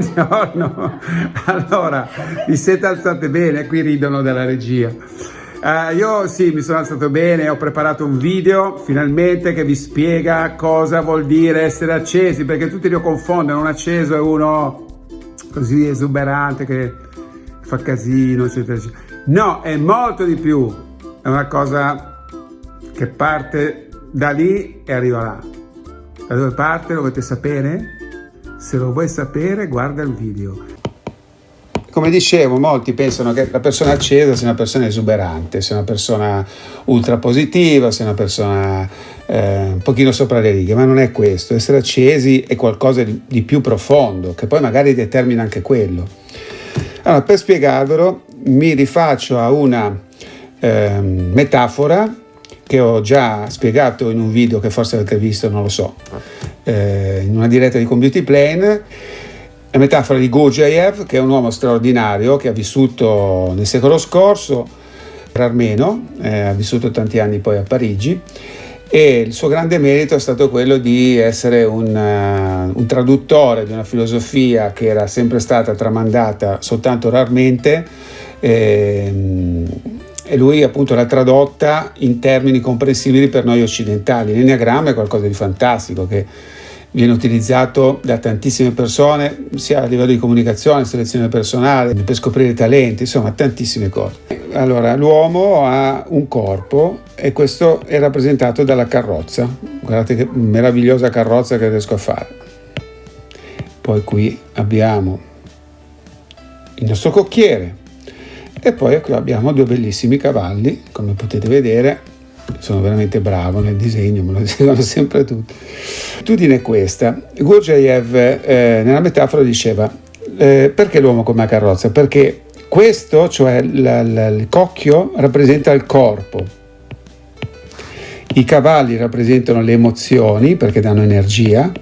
Buongiorno. Allora, vi siete alzate bene? Qui ridono dalla regia. Uh, io sì, mi sono alzato bene, ho preparato un video finalmente che vi spiega cosa vuol dire essere accesi, perché tutti lo confondono, un acceso è uno così esuberante che fa casino, eccetera, eccetera. No, è molto di più, è una cosa che parte da lì e arriva là. Da dove parte lo volete sapere? Se lo vuoi sapere guarda il video. Come dicevo, molti pensano che la persona accesa sia una persona esuberante, sia una persona ultra positiva, sia una persona eh, un pochino sopra le righe, ma non è questo. Essere accesi è qualcosa di, più profondo, che poi magari determina anche quello. Allora, per spiegarvelo, mi rifaccio a una eh, metafora che ho già spiegato in un video che forse avete visto, non lo so. Eh, in una diretta di Community Plane, la metafora di Gurdjieff, che è un uomo straordinario che ha vissuto nel secolo scorso, armeno, eh, ha vissuto tanti anni poi a Parigi e il suo grande merito è stato quello di essere un, uh, un, traduttore di una filosofia che era sempre stata tramandata soltanto rarmente eh, e lui appunto l'ha tradotta in termini comprensibili per noi occidentali. L'enneagramma è qualcosa di fantastico che viene utilizzato da tantissime persone, sia a livello di comunicazione, selezione personale, per scoprire talenti, insomma tantissime cose. Allora, l'uomo ha un corpo e questo è rappresentato dalla carrozza. Guardate che meravigliosa carrozza che riesco a fare. Poi qui abbiamo il nostro cocchiere e poi qui abbiamo due bellissimi cavalli, come potete vedere, sono veramente bravo nel disegno, me lo dicono sempre tutti. L'attitudine è questa. Gurdjieff eh, nella metafora diceva eh, perché l'uomo come carrozza? Perché questo, cioè la, la, il cocchio, rappresenta il corpo. I cavalli rappresentano le emozioni perché danno energia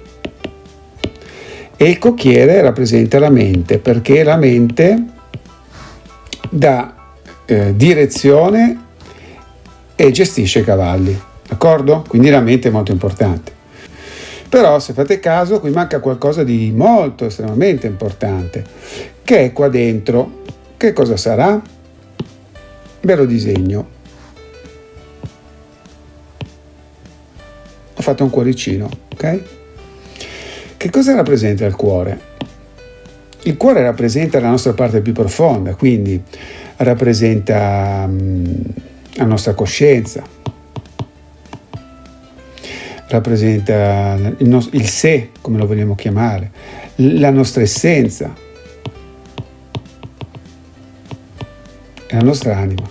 e il cocchiere rappresenta la mente perché la mente dà eh, direzione e gestisce i cavalli, d'accordo? Quindi la mente è molto importante. Però se fate caso qui manca qualcosa di molto estremamente importante, che è qua dentro. Che cosa sarà? Ve lo disegno. Ho fatto un cuoricino, ok? Che cosa rappresenta il cuore? Il cuore rappresenta la nostra parte più profonda, quindi rappresenta um, la nostra coscienza, rappresenta il, nostro, il sé, come lo vogliamo chiamare, la nostra essenza, la nostra anima.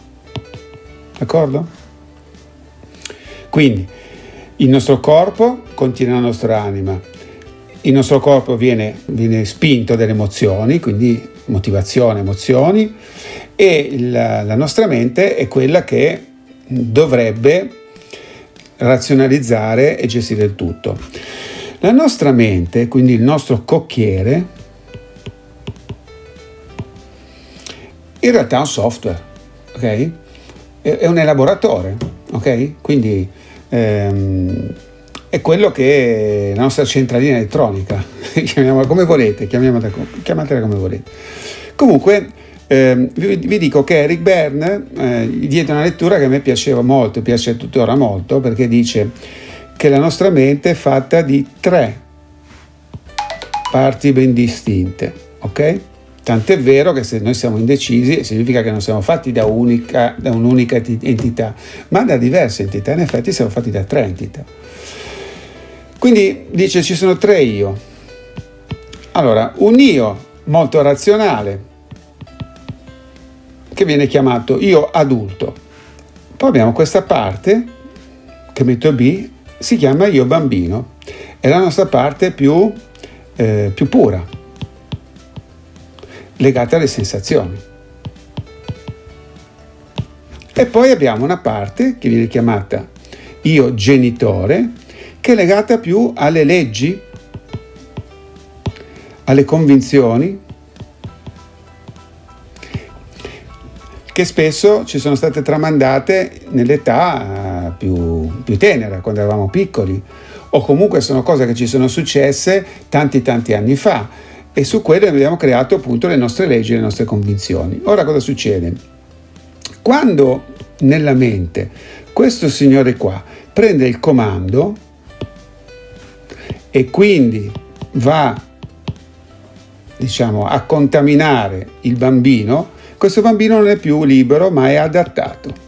D'accordo? Quindi il nostro corpo contiene la nostra anima, il nostro corpo viene, viene spinto dalle emozioni, quindi motivazione, emozioni, e la, la nostra mente è quella che dovrebbe razionalizzare e gestire il tutto. La nostra mente, quindi il nostro cocchiere, in realtà è un software, ok? È un elaboratore, ok? Quindi ehm, è quello che è la nostra centralina elettronica, chiamiamola come volete, chiamiamola, chiamatela come volete. Comunque, eh, vi, vi, dico che Eric Berne eh, diede una lettura che a me piaceva molto, piace tuttora molto, perché dice che la nostra mente è fatta di tre parti ben distinte, ok? Tant'è vero che se noi siamo indecisi significa che non siamo fatti da, unica, da un'unica entità, ma da diverse entità, in effetti siamo fatti da tre entità. Quindi dice ci sono tre io. Allora, un io molto razionale, che viene chiamato io adulto. Poi abbiamo questa parte, che metto B, si chiama io bambino. È la nostra parte più, eh, più pura, legata alle sensazioni. E poi abbiamo una parte che viene chiamata io genitore, che è legata più alle leggi, alle convinzioni, che spesso ci sono state tramandate nell'età più, più tenera, quando eravamo piccoli, o comunque sono cose che ci sono successe tanti tanti anni fa e su quelle abbiamo creato appunto le nostre leggi, le nostre convinzioni. Ora cosa succede? Quando nella mente questo signore qua prende il comando e quindi va diciamo a contaminare il bambino, questo bambino non è più libero ma è adattato.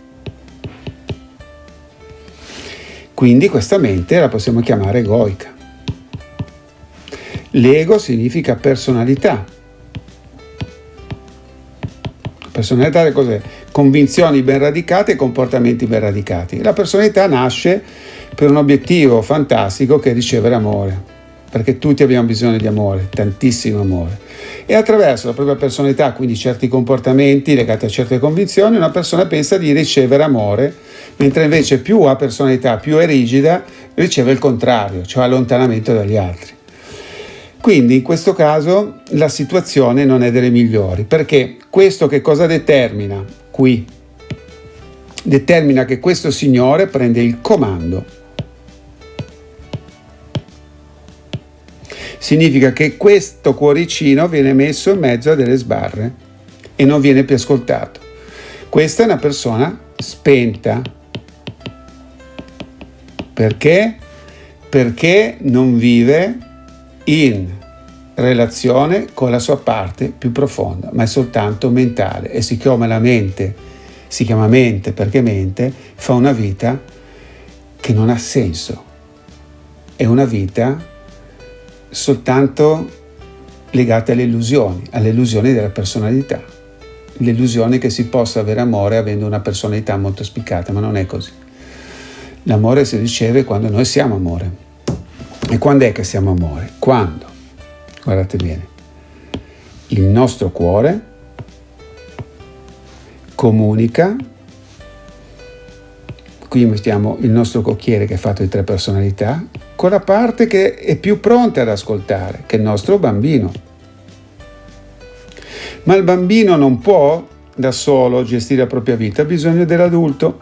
Quindi questa mente la possiamo chiamare egoica. L'ego significa personalità. Personalità è cos'è? Convinzioni ben radicate e comportamenti ben radicati. La personalità nasce per un obiettivo fantastico che è ricevere amore, perché tutti abbiamo bisogno di amore, tantissimo amore. E attraverso la propria personalità, quindi certi comportamenti legati a certe convinzioni, una persona pensa di ricevere amore, mentre invece più ha personalità, più è rigida, riceve il contrario, cioè allontanamento dagli altri. Quindi in questo caso la situazione non è delle migliori, perché questo che cosa determina qui? Determina che questo signore prende il comando. Significa che questo cuoricino viene messo in mezzo a delle sbarre e non viene più ascoltato. Questa è una persona spenta. Perché? Perché non vive in relazione con la sua parte più profonda, ma è soltanto mentale e siccome la mente si chiama mente perché mente, fa una vita che non ha senso, è una vita soltanto legata alle illusioni, alle illusioni della personalità, l'illusione che si possa avere amore avendo una personalità molto spiccata, ma non è così. L'amore si riceve quando noi siamo amore. E quando è che siamo amore? Quando? Guardate bene. Il nostro cuore comunica, qui mettiamo il nostro cocchiere che è fatto di tre personalità, con la parte che è più pronta ad ascoltare, che è il nostro bambino. Ma il bambino non può da solo gestire la propria vita, ha bisogno dell'adulto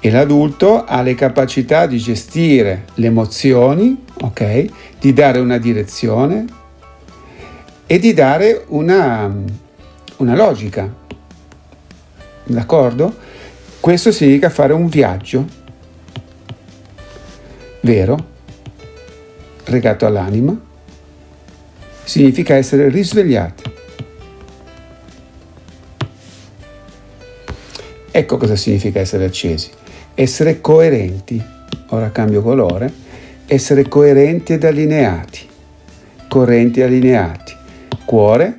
e l'adulto ha le capacità di gestire le emozioni, ok? Di dare una direzione e di dare una, una logica. D'accordo? Questo significa fare un viaggio vero, legato all'anima, significa essere risvegliati. Ecco cosa significa essere accesi essere coerenti, ora cambio colore, essere coerenti ed allineati, correnti e allineati, cuore,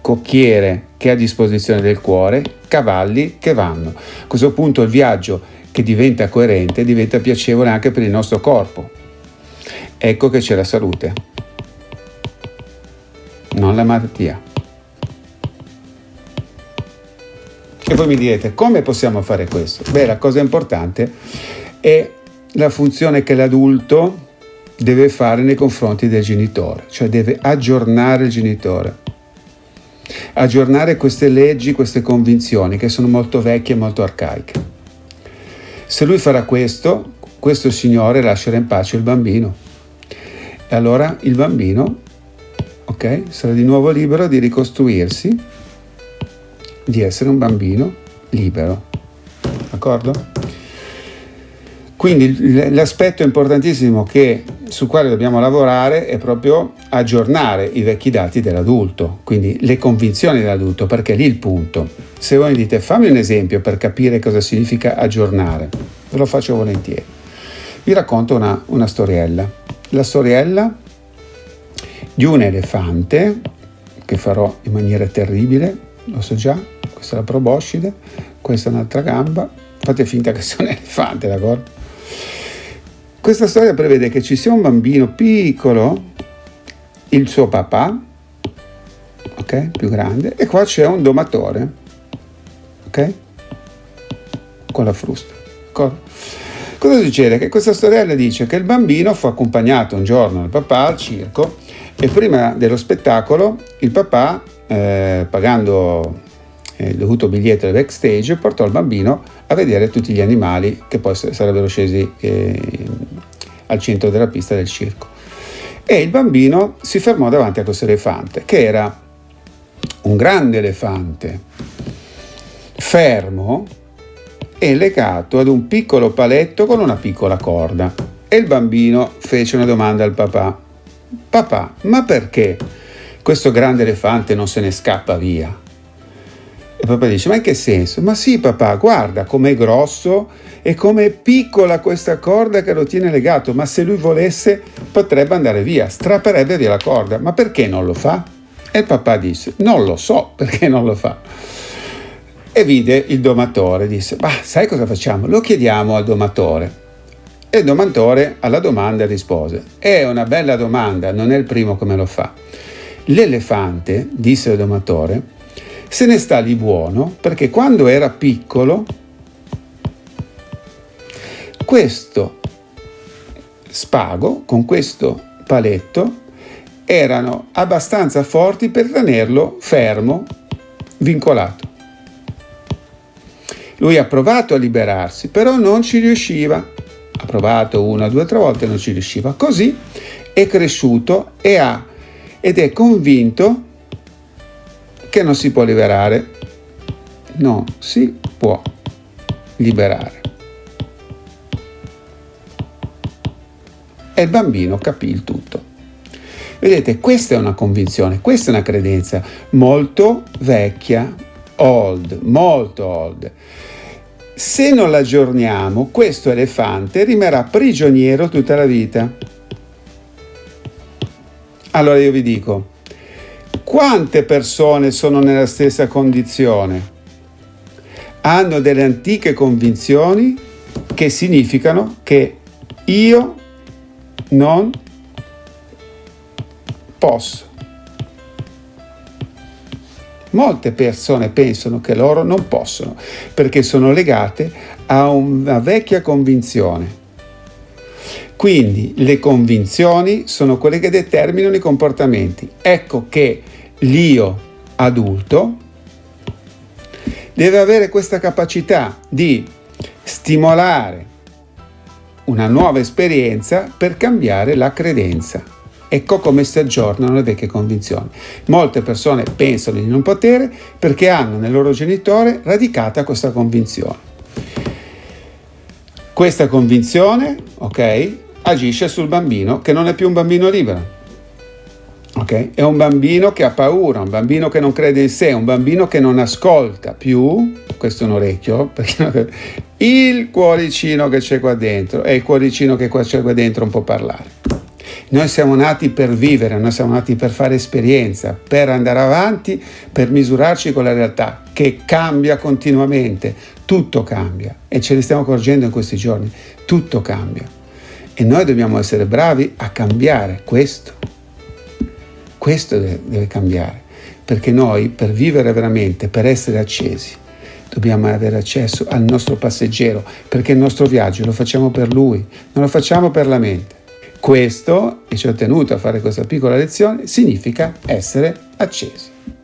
cocchiere che è a disposizione del cuore, cavalli che vanno. A questo punto il viaggio che diventa coerente diventa piacevole anche per il nostro corpo. Ecco che c'è la salute, non la malattia. E voi mi direte, come possiamo fare questo? Beh, la cosa importante è la funzione che l'adulto deve fare nei confronti del genitore, cioè deve aggiornare il genitore, aggiornare queste leggi, queste convinzioni che sono molto vecchie e molto arcaiche. Se lui farà questo, questo Signore lascerà in pace il bambino. E allora il bambino, ok, sarà di nuovo libero di ricostruirsi di essere un bambino libero. D'accordo? Quindi l'aspetto importantissimo che, sul quale dobbiamo lavorare è proprio aggiornare i vecchi dati dell'adulto, quindi le convinzioni dell'adulto, perché è lì il punto. Se voi mi dite fammi un esempio per capire cosa significa aggiornare, ve lo faccio volentieri. Vi racconto una, una storiella. La storiella di un elefante, che farò in maniera terribile, lo so già, questa è la proboscide, questa è un'altra gamba, fate finta che sia un elefante, d'accordo? Questa storia prevede che ci sia un bambino piccolo, il suo papà, ok, più grande, e qua c'è un domatore, ok, con la frusta, d'accordo? Cosa succede? Che questa storiella dice che il bambino fu accompagnato un giorno dal papà al circo e prima dello spettacolo il papà, eh, pagando eh, il dovuto biglietto del backstage, portò il bambino a vedere tutti gli animali che poi sarebbero scesi eh, al centro della pista del circo. E il bambino si fermò davanti a questo elefante, che era un grande elefante, fermo e legato ad un piccolo paletto con una piccola corda. E il bambino fece una domanda al papà. Papà, ma perché questo grande elefante non se ne scappa via? E papà dice, ma in che senso? Ma sì papà, guarda com'è grosso e com'è piccola questa corda che lo tiene legato, ma se lui volesse potrebbe andare via, strapperebbe via la corda, ma perché non lo fa? E il papà disse, non lo so perché non lo fa. E vide il domatore, disse, ma sai cosa facciamo? Lo chiediamo al domatore. E il domatore alla domanda rispose, è una bella domanda, non è il primo che me lo fa. L'elefante, disse il domatore, se ne sta lì buono perché quando era piccolo questo spago con questo paletto erano abbastanza forti per tenerlo fermo, vincolato. Lui ha provato a liberarsi, però non ci riusciva. Ha provato una, due, tre volte, non ci riusciva. Così è cresciuto e ha, ed è convinto che non si può liberare? Non si può liberare. E il bambino capì il tutto. Vedete, questa è una convinzione, questa è una credenza molto vecchia, old, molto old. Se non l'aggiorniamo, questo elefante rimarrà prigioniero tutta la vita. Allora io vi dico, quante persone sono nella stessa condizione? Hanno delle antiche convinzioni che significano che io non posso. Molte persone pensano che loro non possono perché sono legate a una vecchia convinzione. Quindi le convinzioni sono quelle che determinano i comportamenti. Ecco che l'io adulto deve avere questa capacità di stimolare una nuova esperienza per cambiare la credenza. Ecco come si aggiornano le vecchie convinzioni. Molte persone pensano di non potere perché hanno nel loro genitore radicata questa convinzione. Questa convinzione, ok, agisce sul bambino che non è più un bambino libero Okay? È un bambino che ha paura, un bambino che non crede in sé, un bambino che non ascolta più, questo è un orecchio, il cuoricino che c'è qua dentro e il cuoricino che c'è qua dentro non può parlare. Noi siamo nati per vivere, noi siamo nati per fare esperienza, per andare avanti, per misurarci con la realtà che cambia continuamente, tutto cambia e ce ne stiamo accorgendo in questi giorni, tutto cambia. E noi dobbiamo essere bravi a cambiare questo. Questo deve, cambiare, perché noi per vivere veramente, per essere accesi, dobbiamo avere accesso al nostro passeggero, perché il nostro viaggio lo facciamo per lui, non lo facciamo per la mente. Questo, e ci ho tenuto a fare questa piccola lezione, significa essere accesi.